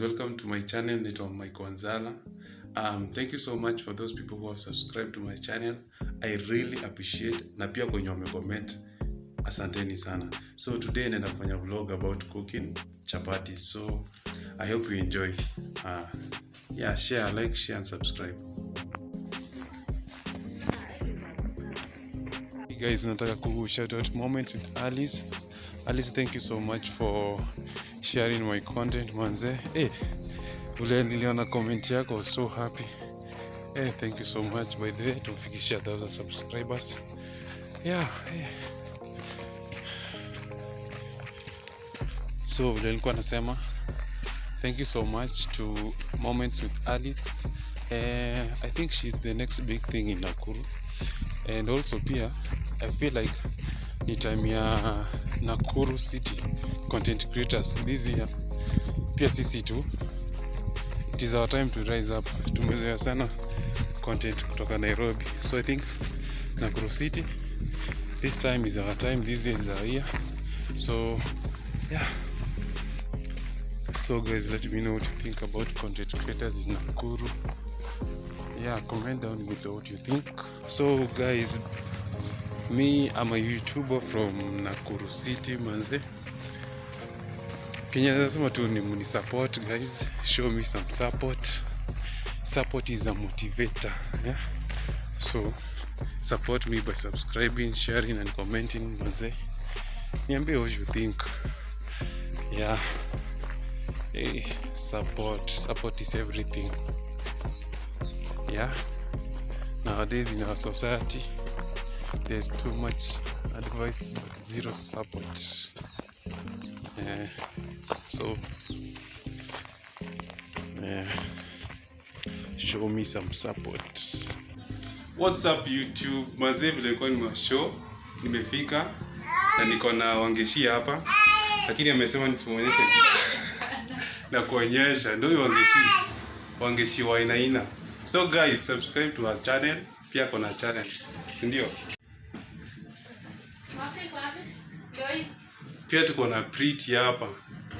Welcome to my channel, naitwa Mike Wanzala. Um, thank you so much for those people who have subscribed to my channel. I really appreciate na pia kwenye wamecomment. Asanteni sana. So today naenda kufanya vlog about cooking chapati. So I hope you enjoy. Uh, yeah, share, like, share and subscribe. Hey guys, nataka ku shout out moments with Alice. Alice, thank you so much for sharing my content manze. Eh, ule niliona comment yako, so happy. Eh, thank you so much by the way, tumefikishia 1000 subscribers. Yeah, eh. So vile nilikuwa nasema thank you so much to Moments with Alice. Eh, I think she's the next big thing in Nakuru. And also pia I feel like ni time ya Nakuru City content creators this year. Pia sisi tu it is our time to rise up. Tumezoea sana content kutoka Nairobi. So I think Nakuru City this time is our time, this year is our year. So yeah. So guys, let me know what you think about content creators in Nakuru. Yeah, comment down below what you think. So guys, me I'm a YouTuber from Nakuru City manze. Kenya nasema tu ni guys, show me some support. Support is a motivator, yeah. So support me by subscribing, sharing and commenting manze. Niambie what you think. Yeah. Hey, support support is everything yeah nowadays in our society there's too much advice but zero support yeah. So yeah. show me some support. What's up youtube? Mazee vile ilikuwa ni show. Nimefika na niko na wangeshi hapa. Lakini amesema nisimuonyeshe na kuonyesha. Ndio huyo wangeshi. Wangeshi wa aina aina. So guys subscribe to our channel. Pia kona channel. Si ndio pia tuko na Pretty hapa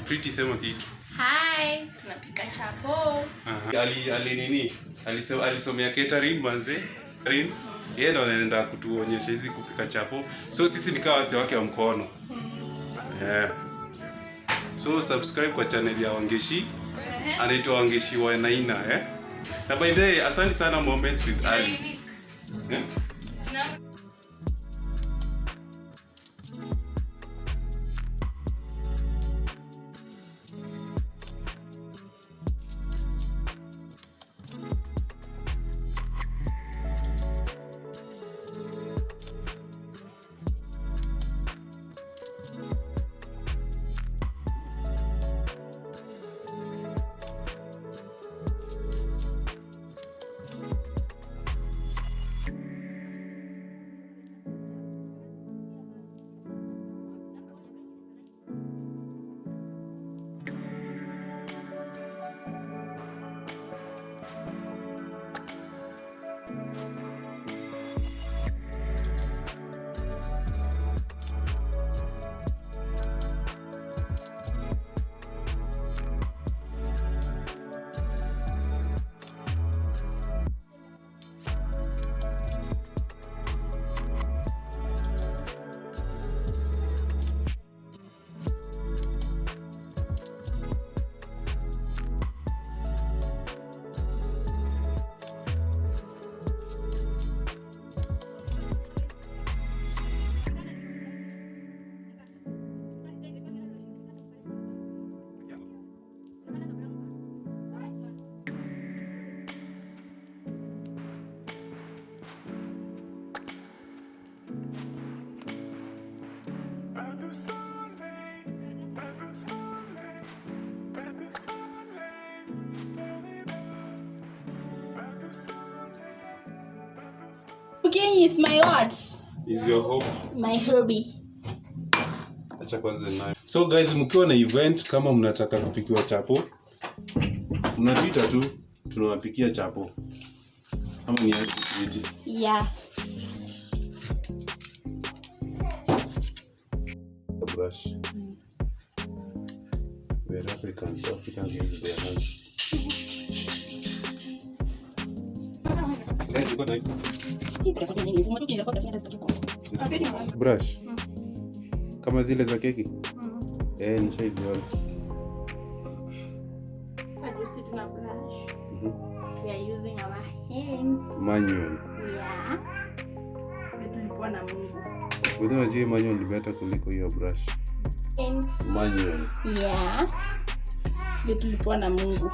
Pretty sema kitu Hi, tunapika chapo. Aha. ali ali nini alisema alisomea catering manze catering yeye ndo anaenda kutuonyesha hizi kupika chapo so sisi nikawa wasi wake wa mkono yeah. so subscribe kwa channel ya Wangeshi anaitwa Wangeshi wa Naina eh? na by the way asante sana moments with Ali. eh? Cooking is my what? is your hobby? My hobby. acha kwanza nayo so guys mkiwa na event kama mnataka kupikiwa chapo mnapita tu tunawapikia chapo ama ni aje Yeah. brush. Mm. We're Africans, Africans use their hands. Brush kama zile za keki mm -hmm. eh, nishaiziona mm-hmm. manual. Yeah. Mhm. Mungu. Wewe unajua manual ni better kuliko hiyo brush manual tulipoa na mungu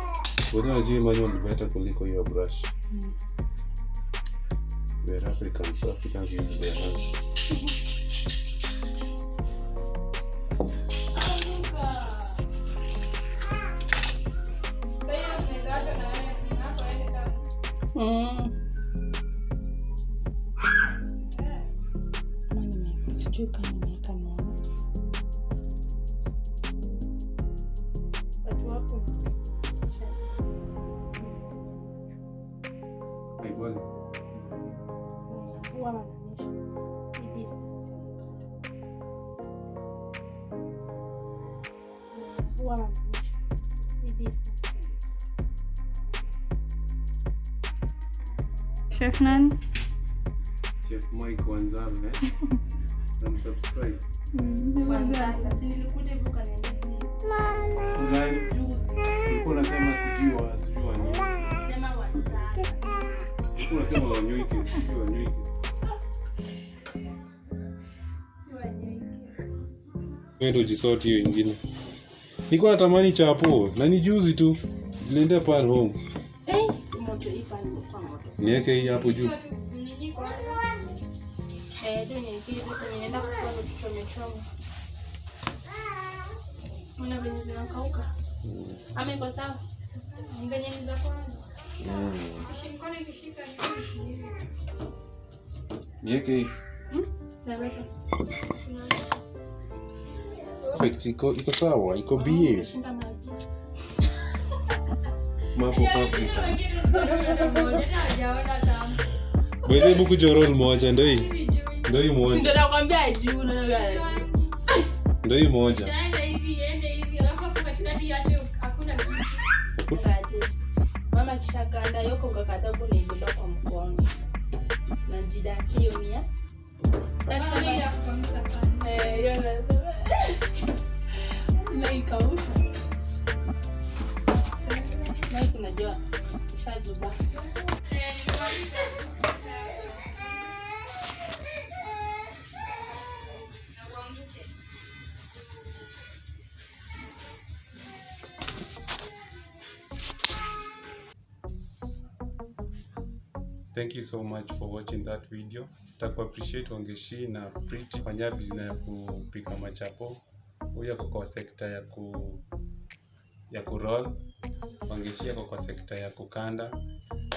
Wewe unajua manual ni better kuliko hiyo brush We're Africans, Africans use their hands. Mm. Haiboni. Chef nani? Chef Mike Wanzame, eh? Namsubscribe. Mama. Ulikuwa unasema sijui wa sijui wa nini. Ulikuwa unasema wanywike, sijui ndio jisort hiyo ingine. Nilikuwa natamani chapo na ni juzi tu. Niliendea pale home. Eh, moto ipa nimekuwa moto. Niweke hii hapo juu. Eh, sasa ninaenda kwa. Una sawa? Za kwanza. Niweke. Hmm? Perfect, iko iko sawa, iko bie. Wewe hebu kuja roll moja ndio hii. Ndio hii moja. Ndio nakwambia juu hii moja. Mama yoko yoko kakadabu naibeba kwa mkono. kiyo mia. Eh, hiyo nasema. Naikausha. Mike unajua Thank you so much for watching that video. Taku appreciate Wangeshi na Prit fanya business ya kupika machapo. Huyu ako kwa sekta ya ku ya kuroll. Wangeshi ako kwa sekta ya kukanda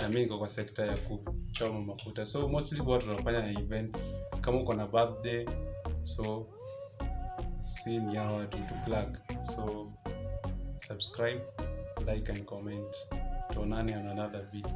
na mimi niko kwa sekta ya kuchoma mafuta. So mostly huwa tunafanya na events kama uko na birthday. So si ni hawa tu to plug. So subscribe, like and comment. Tuonane on another video.